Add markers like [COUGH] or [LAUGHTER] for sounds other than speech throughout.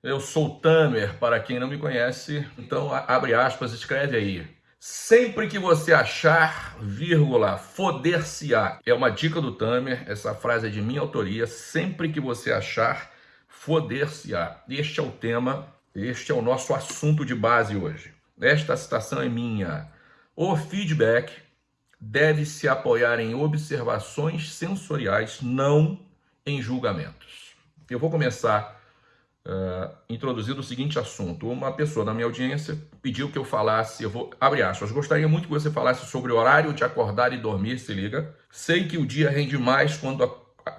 Eu sou o Tamer, para quem não me conhece, então abre aspas, escreve aí. Sempre que você achar, vírgula, foder-se-á. É uma dica do Tamer, essa frase é de minha autoria. Sempre que você achar, foder-se-á. Este é o tema, este é o nosso assunto de base hoje. Esta citação é minha. O feedback deve se apoiar em observações sensoriais, não em julgamentos. Eu vou começar uh, introduzido o seguinte assunto. Uma pessoa da minha audiência pediu que eu falasse, eu vou, abre aspas, gostaria muito que você falasse sobre o horário de acordar e dormir, se liga. Sei que o dia rende mais quando,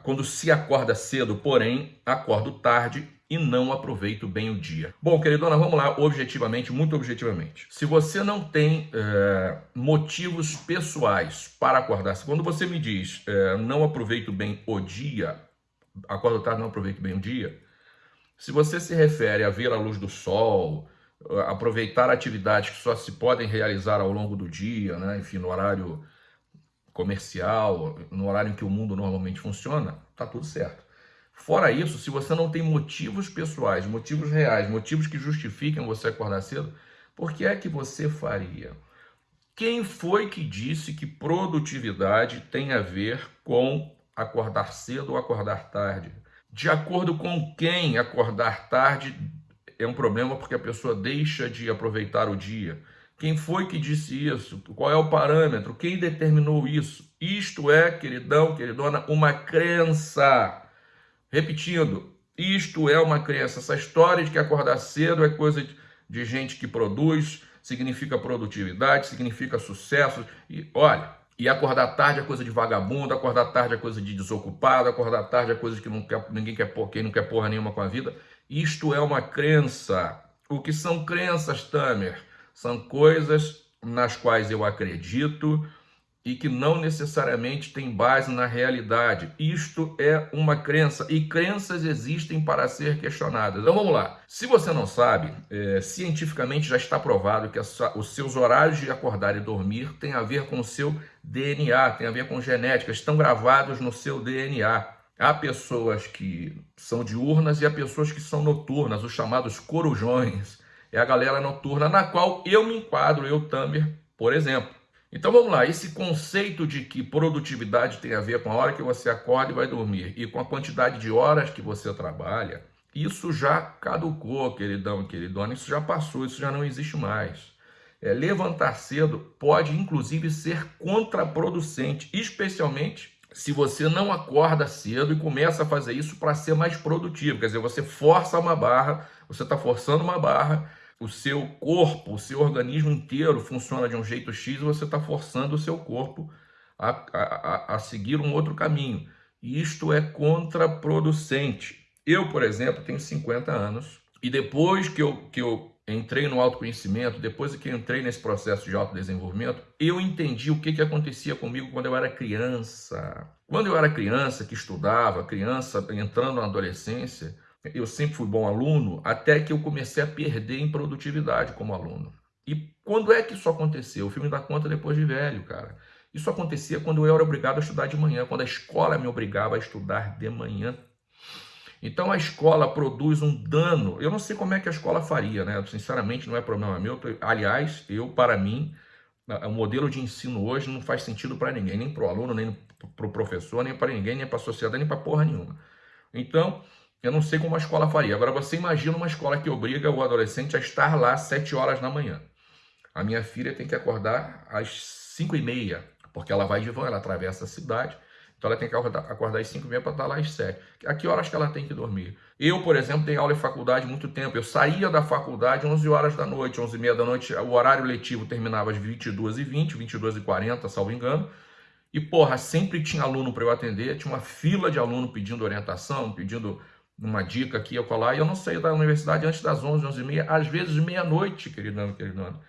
quando se acorda cedo, porém, acordo tarde e não aproveito bem o dia. Bom, queridona, vamos lá, objetivamente, muito objetivamente. Se você não tem é, motivos pessoais para acordar, quando você me diz é, não aproveito bem o dia, acordo tarde, não aproveito bem o dia, se você se refere a ver a luz do sol, aproveitar atividades que só se podem realizar ao longo do dia, né? enfim, no horário comercial, no horário em que o mundo normalmente funciona, tá tudo certo. Fora isso, se você não tem motivos pessoais, motivos reais, motivos que justifiquem você acordar cedo, por que é que você faria? Quem foi que disse que produtividade tem a ver com acordar cedo ou acordar tarde? De acordo com quem acordar tarde é um problema porque a pessoa deixa de aproveitar o dia. Quem foi que disse isso? Qual é o parâmetro? Quem determinou isso? Isto é, queridão, queridona, uma crença. Repetindo, isto é uma crença. Essa história de que acordar cedo é coisa de gente que produz, significa produtividade, significa sucesso. E olha, e acordar tarde é coisa de vagabundo, acordar tarde é coisa de desocupado, acordar tarde é coisa que não quer, ninguém quer, quem não quer porra nenhuma com a vida. Isto é uma crença. O que são crenças, Tamer? São coisas nas quais eu acredito, e que não necessariamente tem base na realidade. Isto é uma crença e crenças existem para ser questionadas. Então vamos lá. Se você não sabe, é, cientificamente já está provado que os seus horários de acordar e dormir têm a ver com o seu DNA, tem a ver com genética, estão gravados no seu DNA. Há pessoas que são diurnas e há pessoas que são noturnas, os chamados corujões. É a galera noturna na qual eu me enquadro, eu, Tamer, por exemplo. Então vamos lá, esse conceito de que produtividade tem a ver com a hora que você acorda e vai dormir e com a quantidade de horas que você trabalha, isso já caducou, queridão e queridona, isso já passou, isso já não existe mais. É, levantar cedo pode inclusive ser contraproducente, especialmente se você não acorda cedo e começa a fazer isso para ser mais produtivo. Quer dizer, você força uma barra, você está forçando uma barra o seu corpo, o seu organismo inteiro funciona de um jeito X você está forçando o seu corpo a, a, a seguir um outro caminho. E isto é contraproducente. Eu, por exemplo, tenho 50 anos e depois que eu, que eu entrei no autoconhecimento, depois que eu entrei nesse processo de autodesenvolvimento, eu entendi o que, que acontecia comigo quando eu era criança. Quando eu era criança, que estudava, criança entrando na adolescência, eu sempre fui bom aluno, até que eu comecei a perder em produtividade como aluno. E quando é que isso aconteceu? O filme dá conta depois de velho, cara. Isso acontecia quando eu era obrigado a estudar de manhã, quando a escola me obrigava a estudar de manhã. Então a escola produz um dano. Eu não sei como é que a escola faria, né? Sinceramente, não é problema meu. Aliás, eu, para mim, o modelo de ensino hoje não faz sentido para ninguém, nem para o aluno, nem para o professor, nem para ninguém, nem para a sociedade, nem para porra nenhuma. Então, eu não sei como a escola faria. Agora, você imagina uma escola que obriga o adolescente a estar lá às 7 horas da manhã. A minha filha tem que acordar às 5 e meia, porque ela vai de van, ela atravessa a cidade. Então, ela tem que acordar, às 5 e meia para estar lá às 7. A que horas que ela tem que dormir? Eu, por exemplo, tenho aula em faculdade muito tempo. Eu saía da faculdade às 11 horas da noite, 11 e meia da noite. O horário letivo terminava às 22h20, 22h40, salvo engano. E, porra, sempre tinha aluno para eu atender. Tinha uma fila de aluno pedindo orientação, pedindo uma dica aqui eu colar, e eu não saía da universidade antes das 11, 11 e meia, às vezes meia-noite, querido queridona.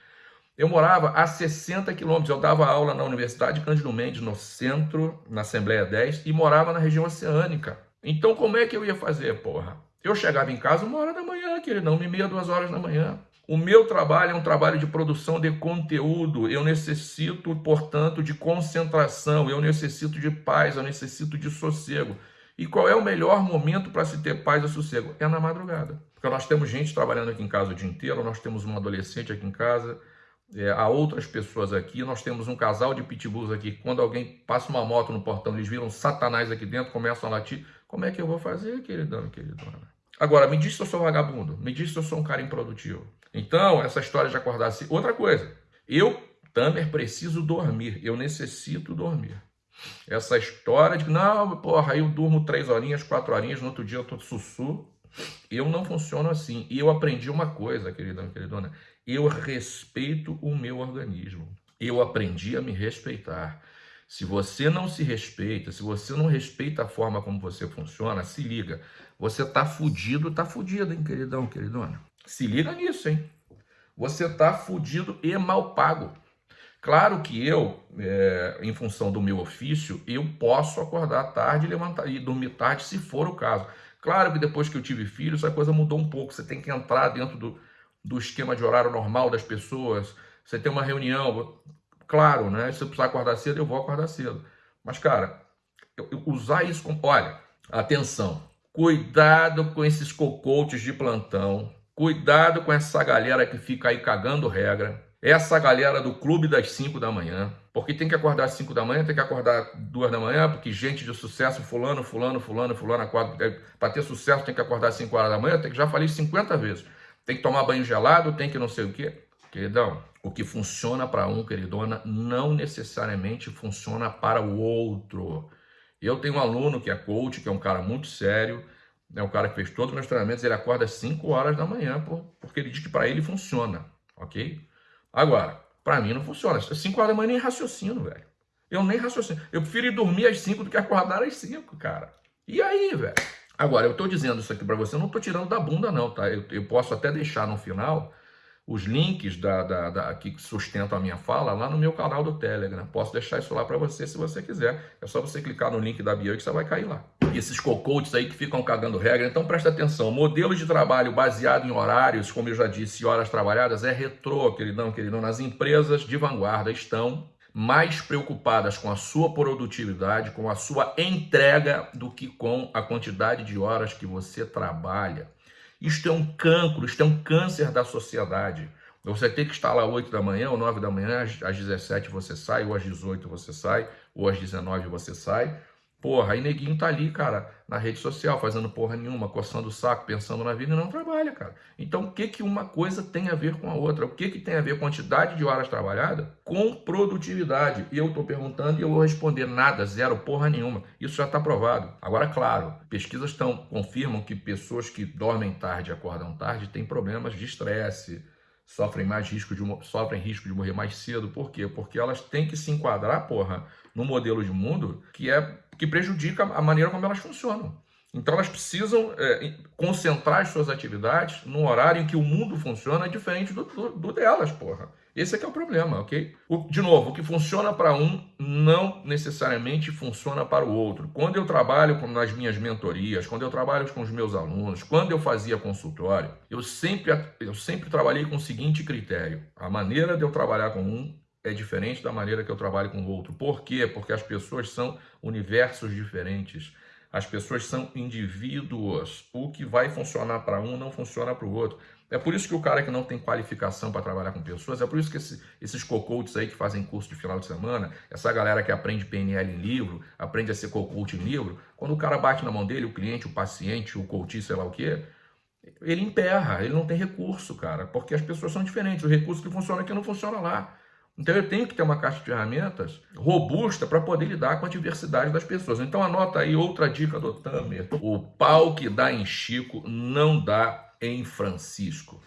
Eu morava a 60 quilômetros, eu dava aula na Universidade Cândido Mendes, no centro, na Assembleia 10, e morava na região oceânica. Então como é que eu ia fazer, porra? Eu chegava em casa uma hora da manhã, queridão, uma e meia, duas horas da manhã. O meu trabalho é um trabalho de produção de conteúdo. Eu necessito, portanto, de concentração, eu necessito de paz, eu necessito de sossego. E qual é o melhor momento para se ter paz e sossego? É na madrugada. Porque nós temos gente trabalhando aqui em casa o dia inteiro, nós temos um adolescente aqui em casa, é, há outras pessoas aqui, nós temos um casal de pitbulls aqui, quando alguém passa uma moto no portão, eles viram satanás aqui dentro, começam a latir, como é que eu vou fazer, queridão queridona? Agora, me diz se eu sou vagabundo, me diz se eu sou um cara improdutivo. Então, essa história de acordar outra coisa, eu, Tamer, preciso dormir, eu necessito dormir. Essa história de não, porra, eu durmo três horinhas, quatro horinhas, no outro dia eu tô sussu, eu não funciono assim. E eu aprendi uma coisa, queridão queridona, eu respeito o meu organismo. Eu aprendi a me respeitar. Se você não se respeita, se você não respeita a forma como você funciona, se liga. Você tá fudido, tá fudido, hein, queridão, queridona? Se liga nisso, hein? Você tá fudido e mal pago. Claro que eu, é, em função do meu ofício, eu posso acordar tarde e levantar e dormir tarde, se for o caso. Claro que depois que eu tive filhos, a coisa mudou um pouco. Você tem que entrar dentro do, do esquema de horário normal das pessoas. Você tem uma reunião, claro, né? Se eu precisar acordar cedo, eu vou acordar cedo. Mas, cara, eu, eu usar isso como. Olha, atenção. Cuidado com esses cocotes de plantão. Cuidado com essa galera que fica aí cagando regra. Essa galera do clube das 5 da manhã. Porque tem que acordar às 5 da manhã, tem que acordar 2 da manhã, porque gente de sucesso, fulano, fulano, fulano, fulano, acorda. Para ter sucesso tem que acordar às 5 horas da manhã, tem que já falei 50 vezes tem que tomar banho gelado, tem que não sei o quê. Queridão, o que funciona para um, queridona, não necessariamente funciona para o outro. Eu tenho um aluno que é coach, que é um cara muito sério, é um cara que fez todos os meus treinamentos, ele acorda às 5 horas da manhã, porque ele diz que para ele funciona, ok? Agora, para mim não funciona. Às 5 horas da manhã nem raciocino, velho. Eu nem raciocino. Eu prefiro ir dormir às 5 do que acordar às 5, cara. E aí, velho? Agora, eu estou dizendo isso aqui para você, eu não estou tirando da bunda não, tá? Eu, eu, posso até deixar no final os links da, da, da, que sustentam a minha fala lá no meu canal do Telegram. Posso deixar isso lá para você se você quiser. É só você clicar no link da bio que você vai cair lá. E esses cocotes aí que ficam cagando regra, então presta atenção. Modelo de trabalho baseado em horários, como eu já disse, horas trabalhadas, é retrô, queridão, queridão. Nas empresas de vanguarda estão mais preocupadas com a sua produtividade, com a sua entrega, do que com a quantidade de horas que você trabalha. Isto é um cancro, isto é um câncer da sociedade. Você tem que estar lá 8 da manhã ou 9 da manhã, às 17 você sai, ou às 18 você sai, ou às 19 você sai, Porra, aí neguinho tá ali, cara, na rede social, fazendo porra nenhuma, coçando o saco, pensando na vida e não trabalha, cara. Então, o que que uma coisa tem a ver com a outra? O que que tem a ver quantidade de horas trabalhadas com produtividade? E eu tô perguntando e eu vou responder nada, zero, porra nenhuma. Isso já está provado. Agora, claro, pesquisas estão confirmam que pessoas que dormem tarde e acordam tarde têm problemas de estresse, sofrem mais risco de sofrem risco de morrer mais cedo. Por quê? Porque elas têm que se enquadrar, porra, no modelo de mundo que é que prejudica a maneira como elas funcionam. Então elas precisam é, concentrar as suas atividades no horário em que o mundo funciona diferente do, do, do delas, porra. Esse é que é o problema, ok? O, de novo, o que funciona para um não necessariamente funciona para o outro. Quando eu trabalho com, nas minhas mentorias, quando eu trabalho com os meus alunos, quando eu fazia consultório, eu sempre, eu sempre trabalhei com o seguinte critério. A maneira de eu trabalhar com um é diferente da maneira que eu trabalho com o outro. Por quê? Porque as pessoas são universos diferentes. As pessoas são indivíduos. O que vai funcionar para um não funciona para o outro. É por isso que o cara que não tem qualificação para trabalhar com pessoas, é por isso que esse, esses cocotes aí que fazem curso de final de semana, essa galera que aprende PNL em livro, aprende a ser cocote em livro, quando o cara bate na mão dele, o cliente, o paciente, o coach, sei lá o quê, ele emperra, ele não tem recurso, cara, porque as pessoas são diferentes. O recurso que funciona aqui não funciona lá. Então eu tenho que ter uma caixa de ferramentas robusta para poder lidar com a diversidade das pessoas. Então anota aí outra dica do Tamer. O pau que dá em Chico não dá em Francisco.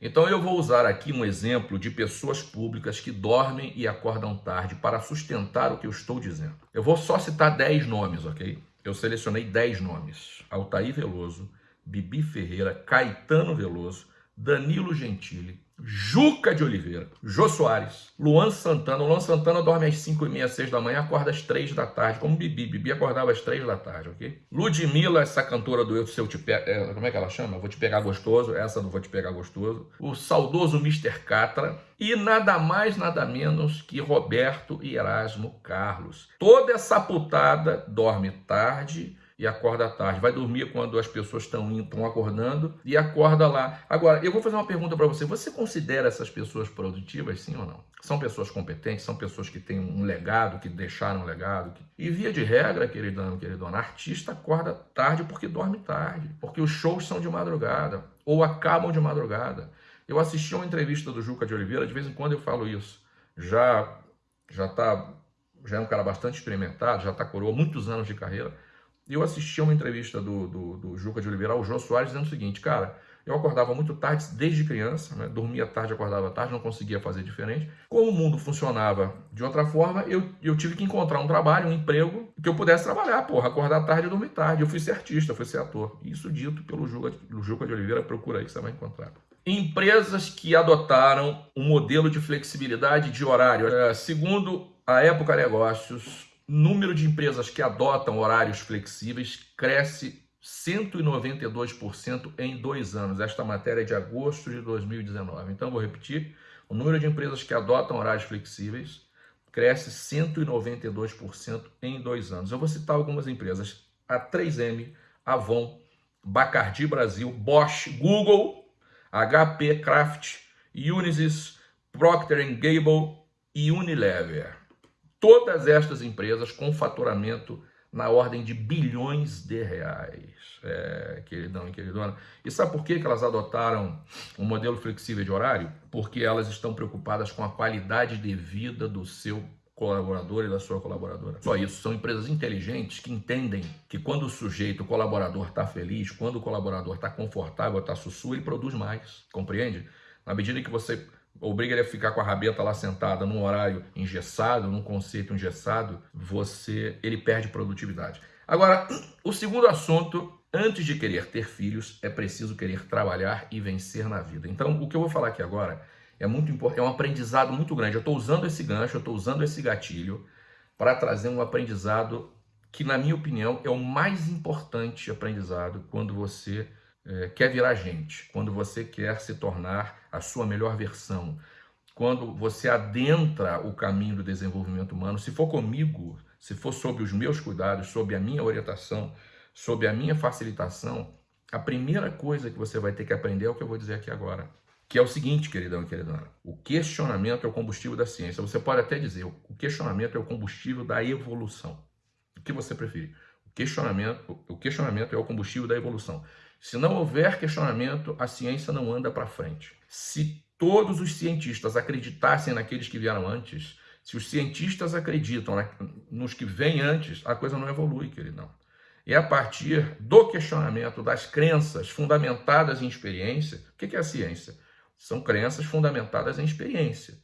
Então eu vou usar aqui um exemplo de pessoas públicas que dormem e acordam tarde para sustentar o que eu estou dizendo. Eu vou só citar 10 nomes, ok? Eu selecionei 10 nomes. Altair Veloso, Bibi Ferreira, Caetano Veloso, Danilo Gentili, Juca de Oliveira, Jô Soares, Luan Santana. O Luan Santana dorme às 5 e meia, 6 da manhã, acorda às 3 da tarde, como Bibi. Bibi acordava às 3 da tarde, ok? Ludmilla, essa cantora do Eu Se Eu Te Pego, é, como é que ela chama? Vou Te Pegar Gostoso, essa não Vou Te Pegar Gostoso. O saudoso Mr. Catra. E nada mais, nada menos que Roberto e Erasmo Carlos. Toda essa putada dorme tarde e acorda tarde. Vai dormir quando as pessoas estão estão acordando e acorda lá. Agora, eu vou fazer uma pergunta para você. Você considera essas pessoas produtivas, sim ou não? São pessoas competentes, são pessoas que têm um legado, que deixaram um legado. Que... E via de regra, queridão, queridona, artista acorda tarde porque dorme tarde, porque os shows são de madrugada ou acabam de madrugada. Eu assisti uma entrevista do Juca de Oliveira, de vez em quando eu falo isso. Já já tá já é um cara bastante experimentado, já está coroa muitos anos de carreira. Eu assisti a uma entrevista do, do, do, Juca de Oliveira ao João Soares dizendo o seguinte, cara, eu acordava muito tarde desde criança, né? dormia tarde, acordava tarde, não conseguia fazer diferente. Como o mundo funcionava de outra forma, eu, eu tive que encontrar um trabalho, um emprego, que eu pudesse trabalhar, porra, acordar tarde e dormir tarde. Eu fui ser artista, fui ser ator. Isso dito pelo Juca, Juca de Oliveira, procura aí que você vai encontrar. Empresas que adotaram um modelo de flexibilidade de horário. É, segundo a Época Negócios, número de empresas que adotam horários flexíveis cresce 192% em dois anos. Esta matéria é de agosto de 2019. Então, vou repetir: o número de empresas que adotam horários flexíveis cresce 192% em dois anos. Eu vou citar algumas empresas: a 3M, Avon, Bacardi Brasil, Bosch, Google, HP, Kraft, Unisys, Procter Gamble e Unilever. Todas estas empresas com faturamento na ordem de bilhões de reais, é, queridão e queridona. E sabe por que elas adotaram um modelo flexível de horário? Porque elas estão preocupadas com a qualidade de vida do seu colaborador e da sua colaboradora. Só isso, são empresas inteligentes que entendem que quando o sujeito, o colaborador está feliz, quando o colaborador está confortável, está sussu, ele produz mais, compreende? Na medida que você obriga ele a ficar com a rabeta lá sentada num horário engessado, num conceito engessado, você ele perde produtividade. Agora, o segundo assunto, antes de querer ter filhos, é preciso querer trabalhar e vencer na vida. Então, o que eu vou falar aqui agora é muito importante, é um aprendizado muito grande. Eu estou usando esse gancho, eu estou usando esse gatilho para trazer um aprendizado que, na minha opinião, é o mais importante aprendizado quando você é, quer virar gente, quando você quer se tornar a sua melhor versão, quando você adentra o caminho do desenvolvimento humano, se for comigo, se for sob os meus cuidados, sob a minha orientação, sob a minha facilitação, a primeira coisa que você vai ter que aprender é o que eu vou dizer aqui agora. Que é o seguinte, queridão e queridona, o questionamento é o combustível da ciência. Você pode até dizer, o questionamento é o combustível da evolução. O que você preferir? O questionamento, o questionamento é o combustível da evolução. Se não houver questionamento, a ciência não anda para frente. Se todos os cientistas acreditassem naqueles que vieram antes, se os cientistas acreditam nos que vêm antes, a coisa não evolui, queridão. É a partir do questionamento das crenças fundamentadas em experiência. O que é a ciência? São crenças fundamentadas em experiência.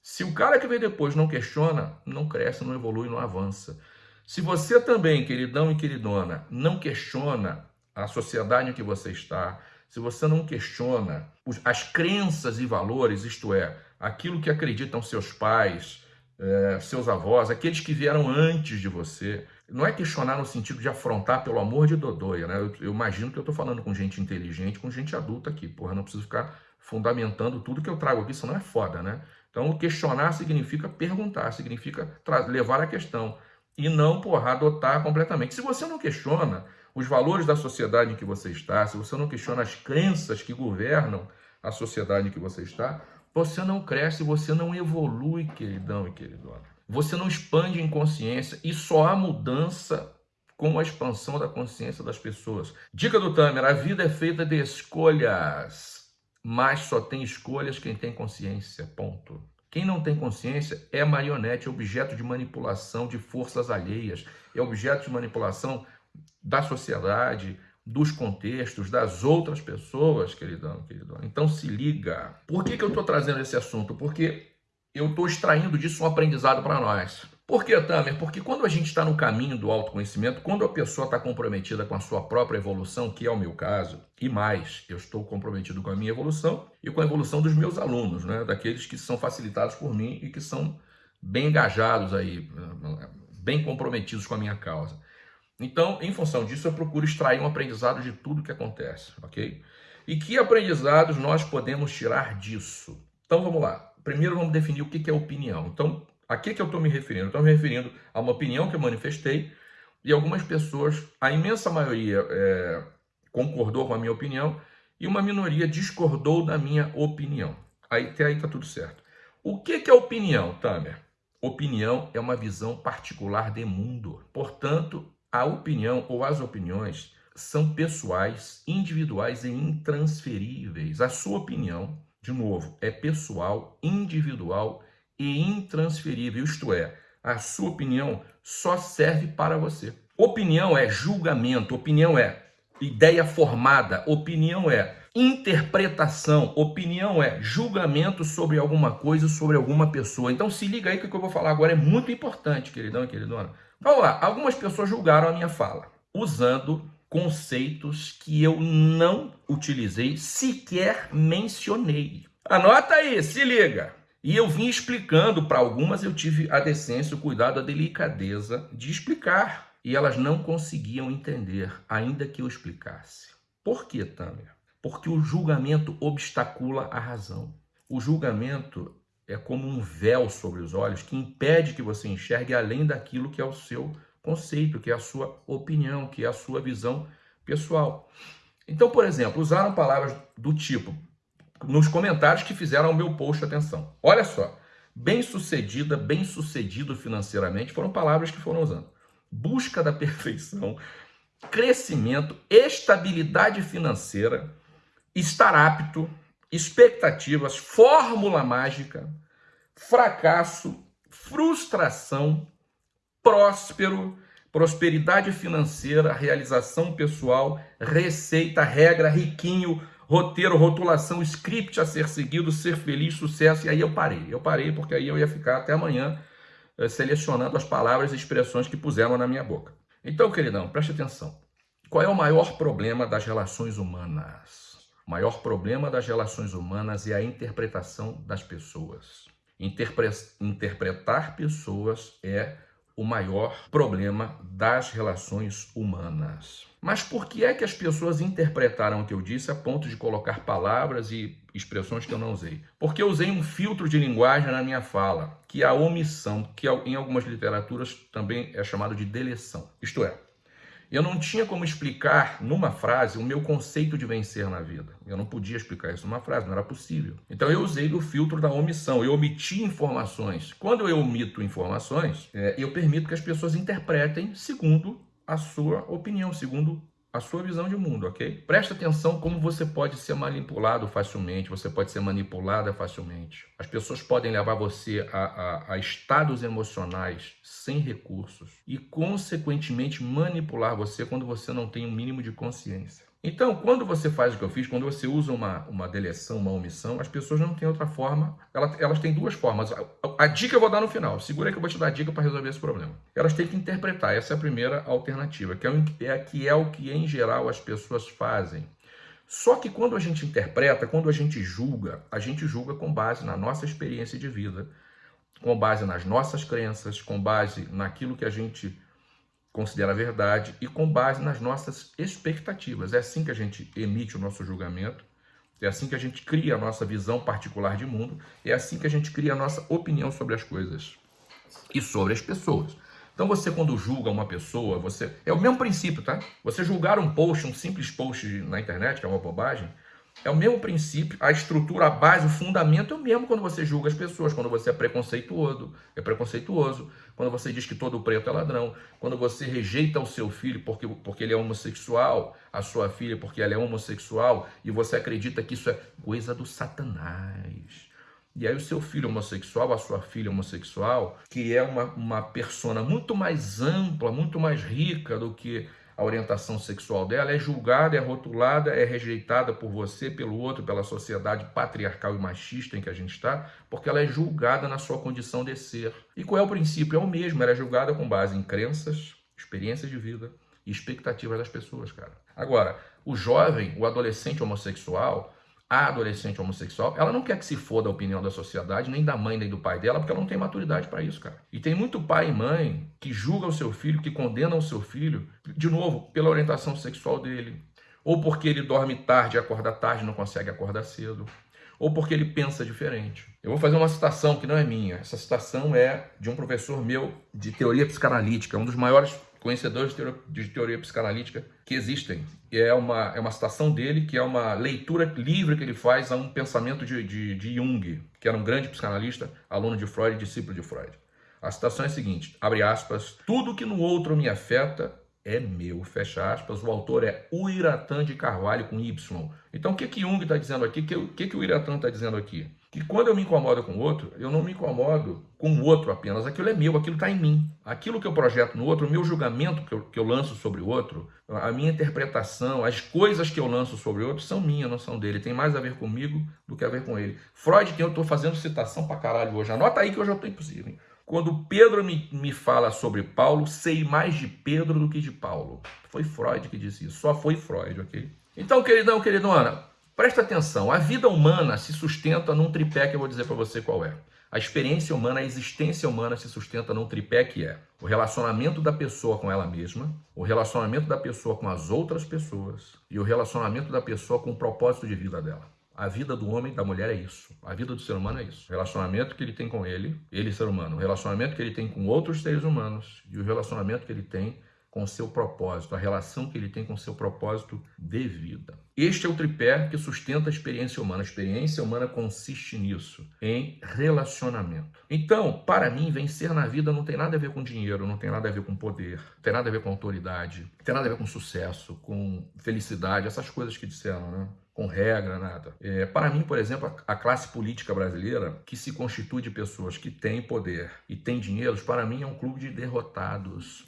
Se o cara que vem depois não questiona, não cresce, não evolui, não avança. Se você também, queridão e queridona, não questiona a sociedade em que você está, se você não questiona as crenças e valores, isto é, aquilo que acreditam seus pais, é, seus avós, aqueles que vieram antes de você, não é questionar no sentido de afrontar pelo amor de Dodóia, né? Eu, eu imagino que eu estou falando com gente inteligente, com gente adulta aqui, porra, não preciso ficar fundamentando tudo que eu trago aqui, isso não é foda, né? Então, questionar significa perguntar, significa levar a questão e não, porra, adotar completamente. Se você não questiona, os valores da sociedade em que você está, se você não questiona as crenças que governam a sociedade em que você está, você não cresce, você não evolui, queridão e queridona. Você não expande em consciência e só há mudança com a expansão da consciência das pessoas. Dica do Tamer, a vida é feita de escolhas, mas só tem escolhas quem tem consciência, ponto. Quem não tem consciência é marionete, é objeto de manipulação de forças alheias, é objeto de manipulação da sociedade, dos contextos, das outras pessoas, queridão, queridão. Então se liga. Por que, que eu estou trazendo esse assunto? Porque eu estou extraindo disso um aprendizado para nós. Por que, Tamer? Porque quando a gente está no caminho do autoconhecimento, quando a pessoa está comprometida com a sua própria evolução, que é o meu caso, e mais, eu estou comprometido com a minha evolução e com a evolução dos meus alunos, né? daqueles que são facilitados por mim e que são bem engajados aí, bem comprometidos com a minha causa. Então, em função disso, eu procuro extrair um aprendizado de tudo que acontece, ok? E que aprendizados nós podemos tirar disso? Então, vamos lá. Primeiro, vamos definir o que é opinião. Então, a que, que eu estou me referindo? Estou me referindo a uma opinião que eu manifestei E algumas pessoas, a imensa maioria é, concordou com a minha opinião e uma minoria discordou da minha opinião. Aí até aí tá tudo certo. O que, que é opinião, Tamer? Opinião é uma visão particular de mundo. Portanto, a opinião ou as opiniões são pessoais, individuais e intransferíveis. A sua opinião, de novo, é pessoal, individual e intransferível. Isto é, a sua opinião só serve para você. Opinião é julgamento, opinião é ideia formada, opinião é interpretação, opinião é julgamento sobre alguma coisa, sobre alguma pessoa. Então se liga aí que o que eu vou falar agora é muito importante, queridão e queridona. Vamos lá, algumas pessoas julgaram a minha fala, usando conceitos que eu não utilizei, sequer mencionei. Anota aí, se liga. E eu vim explicando para algumas, eu tive a decência, o cuidado, a delicadeza de explicar. E elas não conseguiam entender, ainda que eu explicasse. Por que, Tânia? Porque o julgamento obstacula a razão. O julgamento é como um véu sobre os olhos que impede que você enxergue além daquilo que é o seu conceito, que é a sua opinião, que é a sua visão pessoal. Então, por exemplo, usaram palavras do tipo, nos comentários que fizeram o meu post, atenção. Olha só, bem-sucedida, bem-sucedido financeiramente, foram palavras que foram usando. Busca da perfeição, crescimento, estabilidade financeira, estar apto, expectativas, fórmula mágica, fracasso, frustração, próspero, prosperidade financeira, realização pessoal, receita, regra, riquinho, roteiro, rotulação, script a ser seguido, ser feliz, sucesso. E aí eu parei. Eu parei porque aí eu ia ficar até amanhã eh, selecionando as palavras e expressões que puseram na minha boca. Então, queridão, preste atenção. Qual é o maior problema das relações humanas? O maior problema das relações humanas é a interpretação das pessoas. Interpre interpretar pessoas é o maior problema das relações humanas. Mas por que é que as pessoas interpretaram o que eu disse a ponto de colocar palavras e expressões que eu não usei? Porque eu usei um filtro de linguagem na minha fala, que é a omissão, que em algumas literaturas também é chamado de deleção. Isto é, eu não tinha como explicar numa frase o meu conceito de vencer na vida. Eu não podia explicar isso numa frase, não era possível. Então eu usei o filtro da omissão, eu omiti informações. Quando eu omito informações, é, eu permito que as pessoas interpretem segundo a sua opinião, segundo a sua visão de mundo, ok? Presta atenção como você pode ser manipulado facilmente, você pode ser manipulada facilmente. As pessoas podem levar você a, a, a estados emocionais sem recursos e, consequentemente, manipular você quando você não tem o um mínimo de consciência. Então, quando você faz o que eu fiz, quando você usa uma, uma deleção, uma omissão, as pessoas não têm outra forma, elas, elas têm duas formas. A, a, a, dica eu vou dar no final, segura aí que eu vou te dar a dica para resolver esse problema. Elas têm que interpretar, essa é a primeira alternativa, que é, é, que é o que em geral as pessoas fazem. Só que quando a gente interpreta, quando a gente julga, a gente julga com base na nossa experiência de vida, com base nas nossas crenças, com base naquilo que a gente considera a verdade e com base nas nossas expectativas. É assim que a gente emite o nosso julgamento, é assim que a gente cria a nossa visão particular de mundo, é assim que a gente cria a nossa opinião sobre as coisas e sobre as pessoas. Então você quando julga uma pessoa, você é o mesmo princípio, tá? Você julgar um post, um simples post na internet, que é uma bobagem, é o mesmo princípio, a estrutura, a base, o fundamento é o mesmo quando você julga as pessoas, quando você é preconceituoso, é preconceituoso, quando você diz que todo preto é ladrão, quando você rejeita o seu filho porque, porque ele é homossexual, a sua filha porque ela é homossexual, e você acredita que isso é coisa do satanás. E aí o seu filho homossexual, a sua filha homossexual, que é uma, uma persona muito mais ampla, muito mais rica do que a orientação sexual dela, é julgada, é rotulada, é rejeitada por você, pelo outro, pela sociedade patriarcal e machista em que a gente está, porque ela é julgada na sua condição de ser. E qual é o princípio? É o mesmo, ela é julgada com base em crenças, experiências de vida e expectativas das pessoas, cara. Agora, o jovem, o adolescente homossexual, a adolescente homossexual, ela não quer que se foda a opinião da sociedade, nem da mãe, nem do pai dela, porque ela não tem maturidade para isso, cara. E tem muito pai e mãe que julga o seu filho, que condena o seu filho, de novo, pela orientação sexual dele, ou porque ele dorme tarde, acorda tarde, não consegue acordar cedo, ou porque ele pensa diferente. Eu vou fazer uma citação que não é minha. Essa citação é de um professor meu de teoria psicanalítica, um dos maiores conhecedores de teoria, de teoria psicanalítica que existem. É uma, é uma citação dele, que é uma leitura livre que ele faz a um pensamento de, de, de Jung, que era um grande psicanalista, aluno de Freud, discípulo de Freud. A citação é a seguinte, abre aspas, tudo que no outro me afeta é meu, fecha aspas. O autor é Uiratan de Carvalho com Y. Então o que que Jung está dizendo aqui? O que, que, que o Uiratan está dizendo aqui? Que quando eu me incomodo com o outro, eu não me incomodo com o outro apenas. Aquilo é meu, aquilo está em mim. Aquilo que eu projeto no outro, o meu julgamento que eu, que eu lanço sobre o outro, a minha interpretação, as coisas que eu lanço sobre o outro são minhas, não são dele. Tem mais a ver comigo do que a ver com ele. Freud, que eu estou fazendo citação pra caralho hoje. Anota aí que hoje eu estou impossível. Hein? Quando Pedro me, me fala sobre Paulo, sei mais de Pedro do que de Paulo. Foi Freud que disse isso. Só foi Freud, ok? Então, queridão, queridona, presta atenção. A vida humana se sustenta num tripé que eu vou dizer para você qual é. A experiência humana, a existência humana se sustenta num tripé que é o relacionamento da pessoa com ela mesma, o relacionamento da pessoa com as outras pessoas e o relacionamento da pessoa com o propósito de vida dela. A vida do homem, da mulher é isso. A vida do ser humano é isso. O relacionamento que ele tem com ele, ele ser humano. O relacionamento que ele tem com outros seres humanos e o relacionamento que ele tem com o seu propósito, a relação que ele tem com o seu propósito de vida. Este é o tripé que sustenta a experiência humana. A experiência humana consiste nisso, em relacionamento. Então, para mim, vencer na vida não tem nada a ver com dinheiro, não tem nada a ver com poder, não tem nada a ver com autoridade, não tem nada a ver com sucesso, com felicidade, essas coisas que disseram, né? com regra, nada. É, para mim, por exemplo, a classe política brasileira, que se constitui de pessoas que têm poder e têm dinheiro, para mim é um clube de derrotados.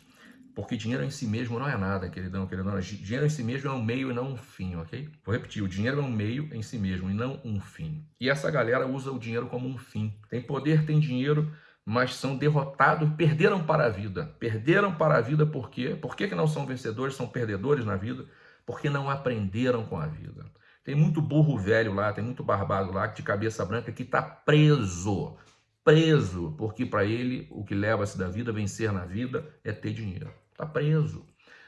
Porque dinheiro em si mesmo não é nada, queridão, queridão. Dinheiro em si mesmo é um meio e não um fim, ok? Vou repetir, o dinheiro é um meio em si mesmo e não um fim. E essa galera usa o dinheiro como um fim. Tem poder, tem dinheiro, mas são derrotados, perderam para a vida. Perderam para a vida por quê? Por que, que não são vencedores, são perdedores na vida? Porque não aprenderam com a vida. Tem muito burro velho lá, tem muito barbado lá de cabeça branca que está preso. Preso, porque para ele o que leva-se da vida, vencer na vida, é ter dinheiro. Está preso.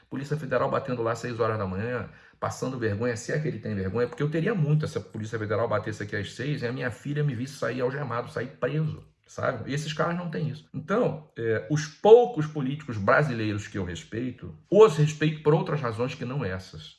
Polícia Federal batendo lá às 6 horas da manhã, passando vergonha, se é que ele tem vergonha, porque eu teria muito se a Polícia Federal batesse aqui às 6 e a minha filha me visse sair algemado, sair preso sabe? E esses caras não têm isso. Então, é, os poucos políticos brasileiros que eu respeito, os respeito por outras razões que não essas.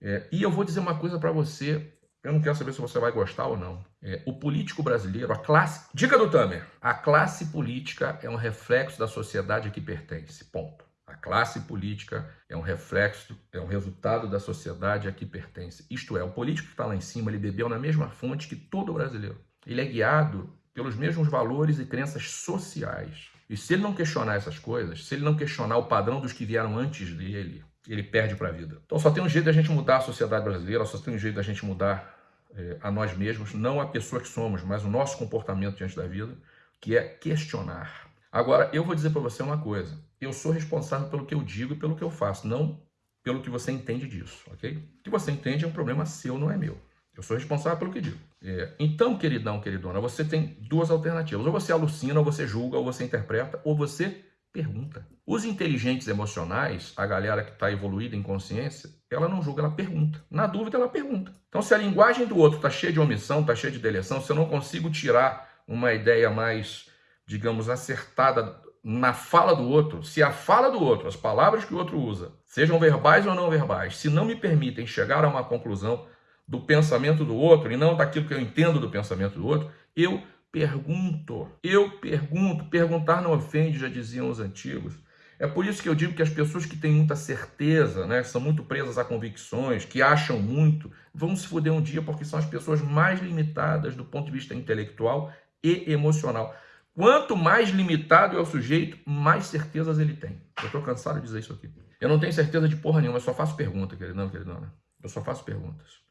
É, e eu vou dizer uma coisa para você, eu não quero saber se você vai gostar ou não. É, o político brasileiro, a classe... Dica do Tamer. A classe política é um reflexo da sociedade a que pertence. Ponto. A classe política é um reflexo, é um resultado da sociedade a que pertence. Isto é, o político que está lá em cima, ele bebeu na mesma fonte que todo brasileiro. Ele é guiado pelos mesmos valores e crenças sociais. E se ele não questionar essas coisas, se ele não questionar o padrão dos que vieram antes dele, ele perde para a vida. Então só tem um jeito da gente mudar a sociedade brasileira, só tem um jeito da gente mudar é, a nós mesmos, não a pessoa que somos, mas o nosso comportamento diante da vida, que é questionar. Agora, eu vou dizer para você uma coisa, eu sou responsável pelo que eu digo e pelo que eu faço, não pelo que você entende disso, ok? O que você entende é um problema seu, não é meu. Eu sou responsável pelo que digo. É, então, queridão, queridona, você tem duas alternativas. Ou você alucina, ou você julga, ou você interpreta, ou você pergunta. Os inteligentes emocionais, a galera que está evoluída em consciência, ela não julga, ela pergunta. Na dúvida, ela pergunta. Então, se a linguagem do outro está cheia de omissão, está cheia de deleção, se eu não consigo tirar uma ideia mais, digamos, acertada na fala do outro, se a fala do outro, as palavras que o outro usa, sejam verbais ou não verbais, se não me permitem chegar a uma conclusão do pensamento do outro e não daquilo que eu entendo do pensamento do outro, eu pergunto. Eu pergunto. Perguntar não ofende, já diziam os antigos. É por isso que eu digo que as pessoas que têm muita certeza, né, são muito presas a convicções, que acham muito, vão se fuder um dia porque são as pessoas mais limitadas do ponto de vista intelectual e emocional. Quanto mais limitado é o sujeito, mais certezas ele tem. Eu estou cansado de dizer isso aqui. Eu não tenho certeza de porra nenhuma, eu só faço pergunta, queridão, queridona. Eu só faço perguntas.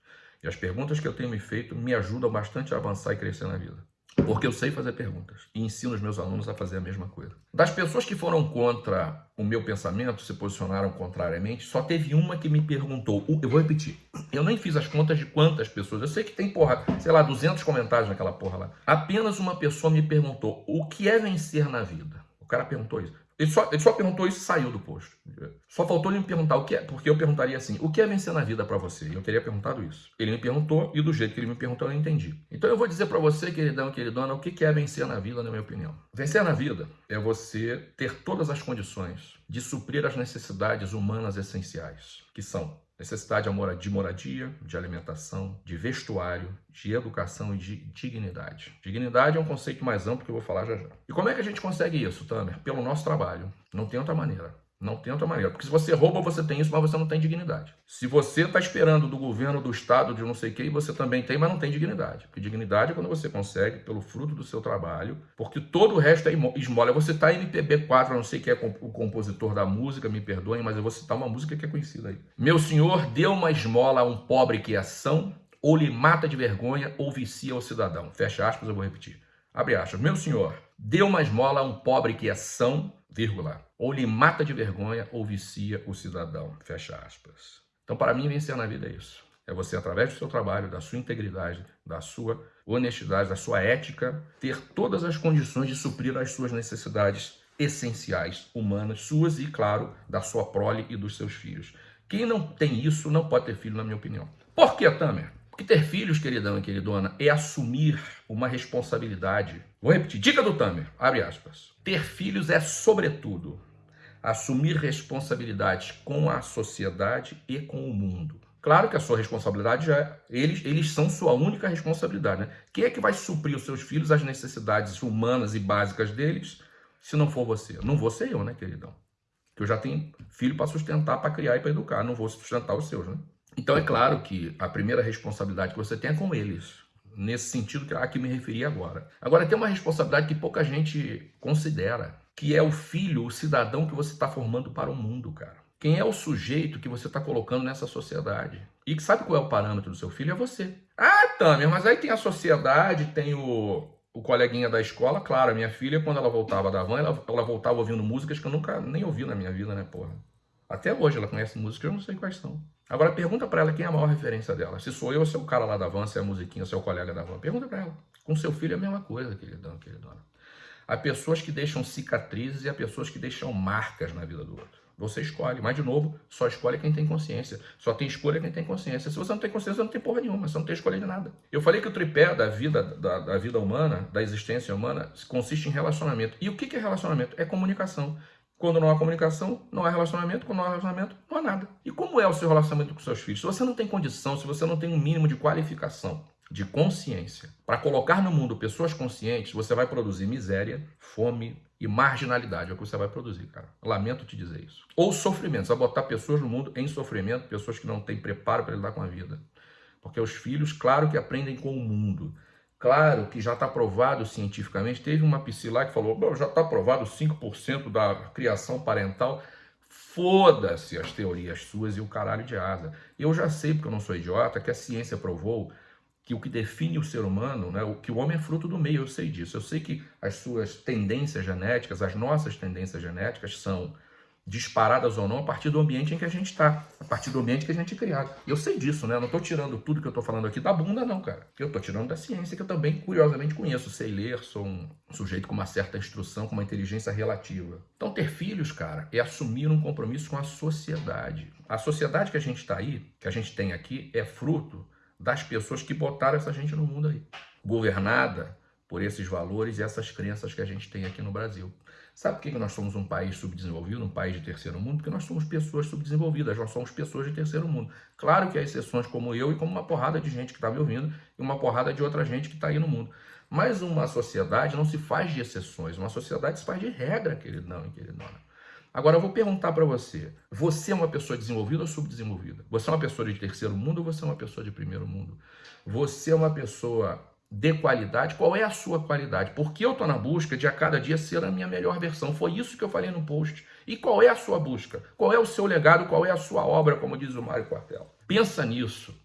E as perguntas que eu tenho me feito me ajudam bastante a avançar e crescer na vida. Porque eu sei fazer perguntas e ensino os meus alunos a fazer a mesma coisa. Das pessoas que foram contra o meu pensamento, se posicionaram contrariamente, só teve uma que me perguntou. Eu vou repetir. Eu nem fiz as contas de quantas pessoas. Eu sei que tem, porra, sei lá, 200 comentários naquela porra lá. Apenas uma pessoa me perguntou o que é vencer na vida. O cara perguntou isso. Ele só, ele só perguntou isso e saiu do posto. Só faltou ele me perguntar o que é, porque eu perguntaria assim, o que é vencer na vida para você? E eu teria perguntado isso. Ele me perguntou e do jeito que ele me perguntou eu entendi. Então eu vou dizer para você, queridão, queridona, o que é vencer na vida, na minha opinião. Vencer na vida é você ter todas as condições de suprir as necessidades humanas essenciais, que são necessidade de moradia, de alimentação, de vestuário, de educação e de dignidade. Dignidade é um conceito mais amplo que eu vou falar já já. E como é que a gente consegue isso, Tamer? Pelo nosso trabalho. Não tem outra maneira. Não tem outra maneira. Porque se você rouba, você tem isso, mas você não tem dignidade. Se você está esperando do governo, do Estado, de não sei o que, você também tem, mas não tem dignidade. Porque dignidade é quando você consegue, pelo fruto do seu trabalho, porque todo o resto é esmola. Vou citar MPB4, eu não sei quem é o compositor da música, me perdoem, mas eu vou citar uma música que é conhecida aí. Meu senhor deu uma esmola a um pobre que é são, ou lhe mata de vergonha, ou vicia o cidadão. Fecha aspas, eu vou repetir. Abre aspas. Meu senhor, deu uma esmola a um pobre que é são, vírgula, ou lhe mata de vergonha ou vicia o cidadão, fecha aspas. Então, para mim, vencer na vida é isso. É você, através do seu trabalho, da sua integridade, da sua honestidade, da sua ética, ter todas as condições de suprir as suas necessidades essenciais, humanas, suas e, claro, da sua prole e dos seus filhos. Quem não tem isso não pode ter filho, na minha opinião. Por que, Tamer? Porque ter filhos, queridão e queridona, é assumir uma responsabilidade. Vou repetir, dica do Tamer, abre aspas. Ter filhos é, sobretudo, assumir responsabilidades com a sociedade e com o mundo. Claro que a sua responsabilidade já é, eles, eles são sua única responsabilidade, né? Quem é que vai suprir os seus filhos as necessidades humanas e básicas deles, se não for você? Não vou ser eu, né, queridão? Que eu já tenho filho para sustentar, para criar e para educar, não vou sustentar os seus, né? Então é claro que a primeira responsabilidade que você tem é com eles, nesse sentido que a que me referi agora. Agora tem uma responsabilidade que pouca gente considera, que é o filho, o cidadão que você está formando para o mundo, cara. Quem é o sujeito que você está colocando nessa sociedade? E sabe qual é o parâmetro do seu filho? É você. Ah, Tamer, mas aí tem a sociedade, tem o, o coleguinha da escola. Claro, a minha filha, quando ela voltava da van, ela, ela voltava ouvindo músicas que eu nunca nem ouvi na minha vida, né, porra? Até hoje ela conhece músicas, eu não sei quais são. Agora pergunta para ela quem é a maior referência dela. Se sou eu ou se é o cara lá da van, se é a musiquinha, se é o colega da van. Pergunta para ela. Com seu filho é a mesma coisa, queridão, queridona. Há pessoas que deixam cicatrizes e há pessoas que deixam marcas na vida do outro. Você escolhe. Mas, de novo, só escolhe quem tem consciência. Só tem escolha quem tem consciência. Se você não tem consciência, você não tem porra nenhuma. Você não tem escolha de nada. Eu falei que o tripé da vida, da, da vida humana, da existência humana, consiste em relacionamento. E o que é relacionamento? É comunicação. Quando não há comunicação, não há relacionamento. Quando não há relacionamento, não há nada. E como é o seu relacionamento com seus filhos? Se você não tem condição, se você não tem um mínimo de qualificação, de consciência, para colocar no mundo pessoas conscientes, você vai produzir miséria, fome e marginalidade. É o que você vai produzir, cara. Lamento te dizer isso. Ou sofrimento. Você vai botar pessoas no mundo em sofrimento, pessoas que não têm preparo para lidar com a vida. Porque os filhos, claro que aprendem com o mundo. Claro que já está provado cientificamente. Teve uma psi que falou: já está provado 5% da criação parental. Foda-se as teorias suas e o caralho de asa. Eu já sei, porque eu não sou idiota, que a ciência provou que o que define o ser humano, né, que o homem é fruto do meio, eu sei disso. Eu sei que as suas tendências genéticas, as nossas tendências genéticas são disparadas ou não a partir do ambiente em que a gente está, a partir do ambiente que a gente é criado. Eu sei disso, né? Eu não estou tirando tudo que eu estou falando aqui da bunda, não, cara. Eu estou tirando da ciência, que eu também, curiosamente, conheço. Sei ler, sou um sujeito com uma certa instrução, com uma inteligência relativa. Então, ter filhos, cara, é assumir um compromisso com a sociedade. A sociedade que a gente está aí, que a gente tem aqui, é fruto das pessoas que botaram essa gente no mundo aí. Governada por esses valores e essas crenças que a gente tem aqui no Brasil. Sabe por que nós somos um país subdesenvolvido, um país de terceiro mundo? Porque nós somos pessoas subdesenvolvidas, nós somos pessoas de terceiro mundo. Claro que há exceções como eu e como uma porrada de gente que está me ouvindo e uma porrada de outra gente que está aí no mundo. Mas uma sociedade não se faz de exceções, uma sociedade se faz de regra, queridão e queridona. Agora eu vou perguntar para você: você é uma pessoa desenvolvida ou subdesenvolvida? Você é uma pessoa de terceiro mundo ou você é uma pessoa de primeiro mundo? Você é uma pessoa de qualidade, qual é a sua qualidade? Porque eu estou na busca de a cada dia ser a minha melhor versão. Foi isso que eu falei no post. E qual é a sua busca? Qual é o seu legado? Qual é a sua obra, como diz o Mário Quartel? Pensa nisso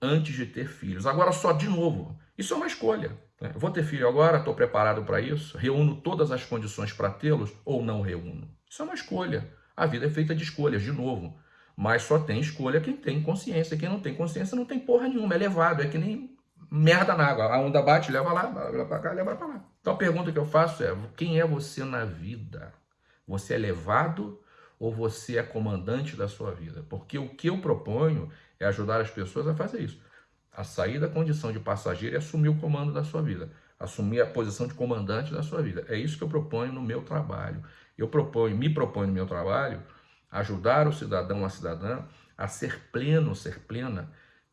antes de ter filhos. Agora, só de novo, isso é uma escolha. Né? Vou ter filho agora, estou preparado para isso, reúno todas as condições para tê-los ou não reúno. Isso é uma escolha. A vida é feita de escolhas, de novo. Mas só tem escolha quem tem consciência. Quem não tem consciência não tem porra nenhuma. É levado, é que nem merda na água. A onda bate, leva lá, leva pra cá, leva pra lá. Então a pergunta que eu faço é: quem é você na vida? Você é levado ou você é comandante da sua vida? Porque o que eu proponho é ajudar as pessoas a fazer isso. A sair da condição de passageiro e assumir o comando da sua vida. Assumir a posição de comandante da sua vida. É isso que eu proponho no meu trabalho. Eu proponho, me proponho no meu trabalho, ajudar o cidadão, a cidadã, a ser pleno, ser plena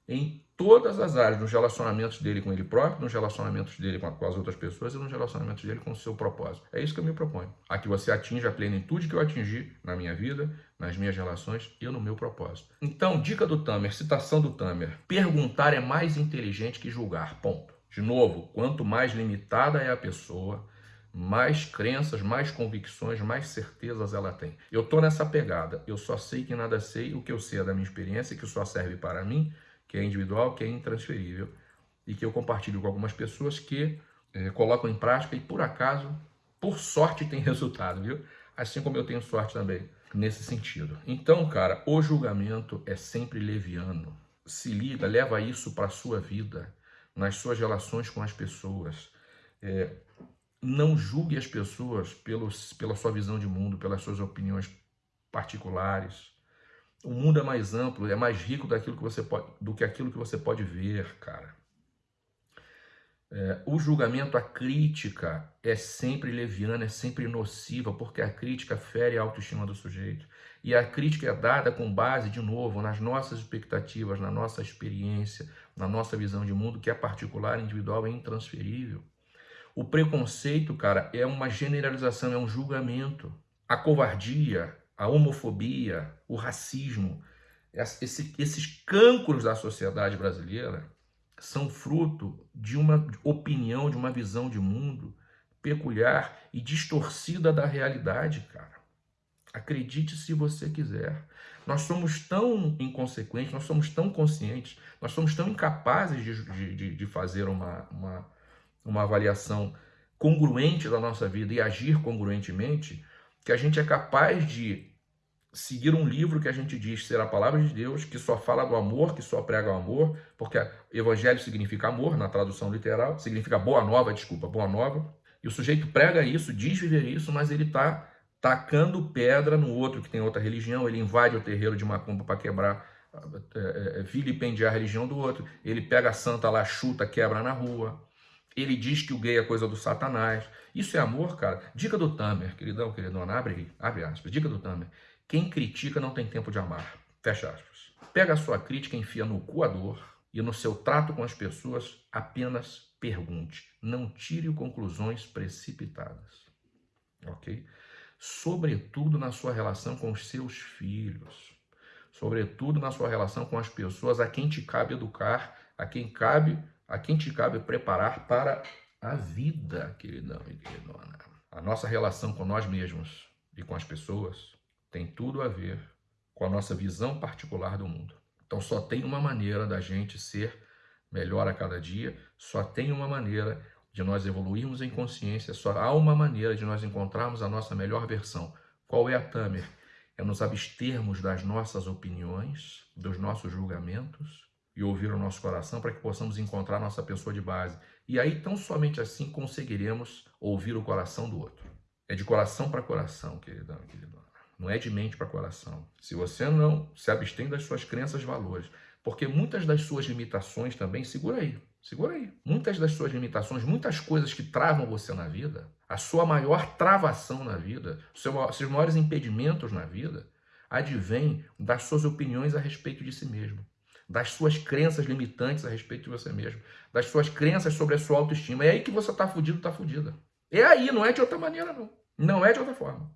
em todas as áreas, nos relacionamentos dele com ele próprio, nos relacionamentos dele com, as outras pessoas e nos relacionamentos dele com o seu propósito. É isso que eu me proponho. A que você atinja a plenitude que eu atingi na minha vida, nas minhas relações e no meu propósito. Então, dica do Tamer, citação do Tamer. Perguntar é mais inteligente que julgar, ponto. De novo, quanto mais limitada é a pessoa, mais crenças, mais convicções, mais certezas ela tem. Eu tô nessa pegada. Eu só sei que nada sei, o que eu sei é da minha experiência, que só serve para mim, que é individual, que é intransferível e que eu compartilho com algumas pessoas que é, colocam em prática e por acaso, por sorte, tem [LAUGHS] resultado, viu? Assim como eu tenho sorte também nesse sentido. Então, cara, o julgamento é sempre leviano. Se liga, leva isso para a sua vida, nas suas relações com as pessoas. É, não julgue as pessoas pelos, pela sua visão de mundo, pelas suas opiniões particulares. O mundo é mais amplo, é mais rico daquilo que você pode, do que aquilo que você pode ver, cara. É, o julgamento, a crítica é sempre leviana, é sempre nociva, porque a crítica fere a autoestima do sujeito. E a crítica é dada com base, de novo, nas nossas expectativas, na nossa experiência, na nossa visão de mundo, que é particular, individual e intransferível. O preconceito, cara, é uma generalização, é um julgamento. A covardia, a homofobia, o racismo, esse, esses cânceres da sociedade brasileira são fruto de uma opinião, de uma visão de mundo peculiar e distorcida da realidade, cara. Acredite se você quiser. Nós somos tão inconsequentes, nós somos tão conscientes, nós somos tão incapazes de, de, de fazer uma, uma uma avaliação congruente da nossa vida e agir congruentemente, que a gente é capaz de seguir um livro que a gente diz ser a palavra de Deus, que só fala do amor, que só prega o amor, porque evangelho significa amor, na tradução literal, significa boa nova, desculpa, boa nova, e o sujeito prega isso, diz viver isso, mas ele está tacando pedra no outro que tem outra religião, ele invade o terreiro de macumba para quebrar, é, é, vilipendiar a religião do outro, ele pega a santa lá, chuta, quebra na rua, ele diz que o gay é coisa do satanás. Isso é amor, cara? Dica do Tamer, queridão, queridona, abre, abre aspas. Dica do Tamer. Quem critica não tem tempo de amar. Fecha aspas. Pega a sua crítica, enfia no coador e no seu trato com as pessoas apenas pergunte. Não tire conclusões precipitadas. Ok? Sobretudo na sua relação com os seus filhos. Sobretudo na sua relação com as pessoas a quem te cabe educar, a quem cabe a quem te cabe preparar para a vida, queridão e queridona. A nossa relação com nós mesmos e com as pessoas tem tudo a ver com a nossa visão particular do mundo. Então só tem uma maneira da gente ser melhor a cada dia, só tem uma maneira de nós evoluirmos em consciência, só há uma maneira de nós encontrarmos a nossa melhor versão. Qual é a Tamer? É nos abstermos das nossas opiniões, dos nossos julgamentos e ouvir o nosso coração para que possamos encontrar nossa pessoa de base. E aí, tão somente assim, conseguiremos ouvir o coração do outro. É de coração para coração, queridão, queridona. Não é de mente para coração. Se você não se abstém das suas crenças e valores, porque muitas das suas limitações também, segura aí, segura aí. Muitas das suas limitações, muitas coisas que travam você na vida, a sua maior travação na vida, os seus maiores impedimentos na vida, advém das suas opiniões a respeito de si mesmo das suas crenças limitantes a respeito de você mesmo, das suas crenças sobre a sua autoestima. É aí que você está fudido, está fudida. É aí, não é de outra maneira, não. Não é de outra forma.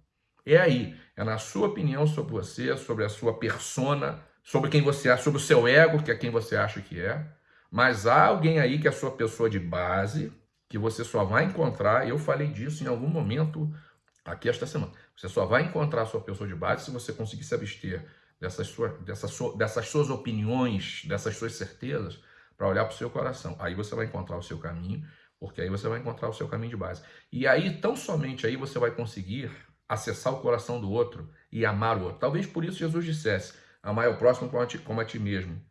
É aí. É na sua opinião sobre você, sobre a sua persona, sobre quem você é, sobre o seu ego, que é quem você acha que é. Mas há alguém aí que é a sua pessoa de base, que você só vai encontrar, eu falei disso em algum momento aqui esta semana. Você só vai encontrar a sua pessoa de base se você conseguir se abster dessas, sua, dessas, dessas suas opiniões, dessas suas certezas, para olhar para o seu coração. Aí você vai encontrar o seu caminho, porque aí você vai encontrar o seu caminho de base. E aí, tão somente aí, você vai conseguir acessar o coração do outro e amar o outro. Talvez por isso Jesus dissesse, amar o próximo como a ti, como a ti mesmo.